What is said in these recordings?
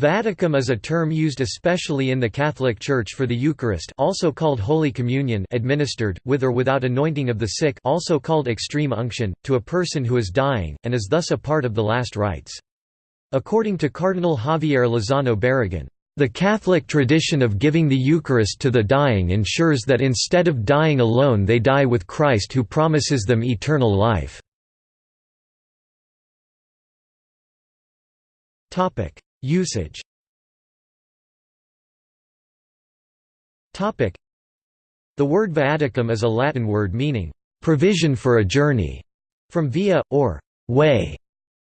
Viaticum is a term used especially in the Catholic Church for the Eucharist also called Holy Communion administered, with or without anointing of the sick also called extreme unction, to a person who is dying, and is thus a part of the last rites. According to Cardinal Javier Lozano Barragan, "...the Catholic tradition of giving the Eucharist to the dying ensures that instead of dying alone they die with Christ who promises them eternal life." Usage The word viaticum is a Latin word meaning, "...provision for a journey", from via, or way.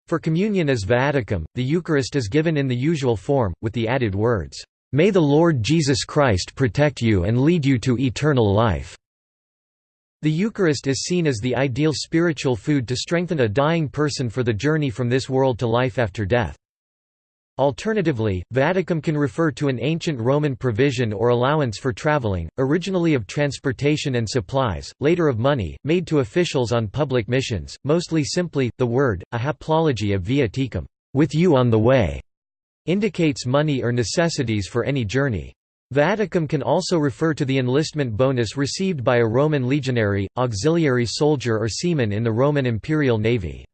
For communion as viaticum, the Eucharist is given in the usual form, with the added words, "...may the Lord Jesus Christ protect you and lead you to eternal life." The Eucharist is seen as the ideal spiritual food to strengthen a dying person for the journey from this world to life after death. Alternatively, viaticum can refer to an ancient Roman provision or allowance for traveling, originally of transportation and supplies, later of money, made to officials on public missions, mostly simply, the word, a haplology of viaticum with you on the way, indicates money or necessities for any journey. Viaticum can also refer to the enlistment bonus received by a Roman legionary, auxiliary soldier or seaman in the Roman imperial navy.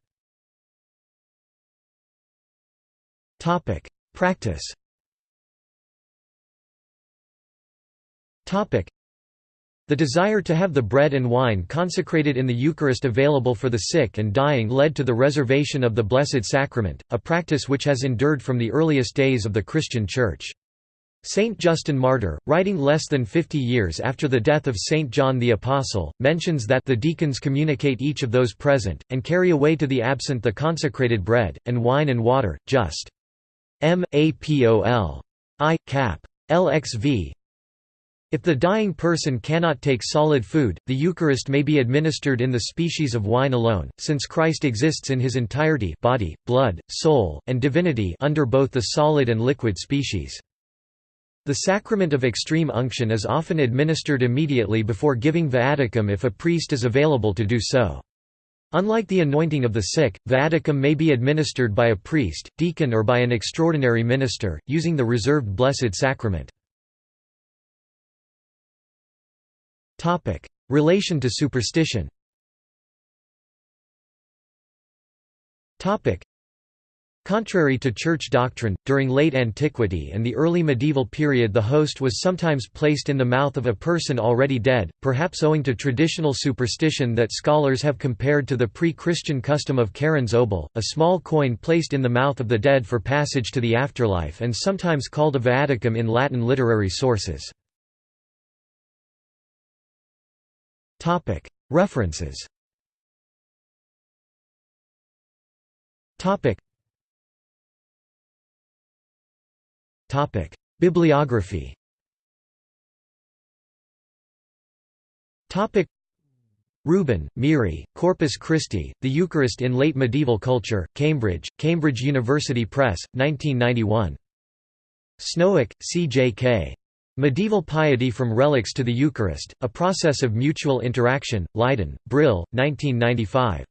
Topic: Practice. Topic: The desire to have the bread and wine consecrated in the Eucharist available for the sick and dying led to the reservation of the Blessed Sacrament, a practice which has endured from the earliest days of the Christian Church. Saint Justin Martyr, writing less than fifty years after the death of Saint John the Apostle, mentions that the deacons communicate each of those present, and carry away to the absent the consecrated bread, and wine and water, just M. A. P. O. L. I. Cap. LXV. If the dying person cannot take solid food, the Eucharist may be administered in the species of wine alone, since Christ exists in his entirety body, blood, soul, and divinity under both the solid and liquid species. The sacrament of extreme unction is often administered immediately before giving viaticum if a priest is available to do so. Unlike the anointing of the sick, viaticum may be administered by a priest, deacon or by an extraordinary minister, using the reserved Blessed Sacrament. Relation to superstition Contrary to church doctrine, during late antiquity and the early medieval period the host was sometimes placed in the mouth of a person already dead, perhaps owing to traditional superstition that scholars have compared to the pre-Christian custom of Charon's obol, a small coin placed in the mouth of the dead for passage to the afterlife and sometimes called a viaticum in Latin literary sources. References Bibliography. Rubin, Miri, Corpus Christi, The Eucharist in Late Medieval Culture, Cambridge, Cambridge University Press, 1991. Snoek, C. J. K. Medieval Piety from Relics to the Eucharist, A Process of Mutual Interaction, Leiden, Brill, 1995.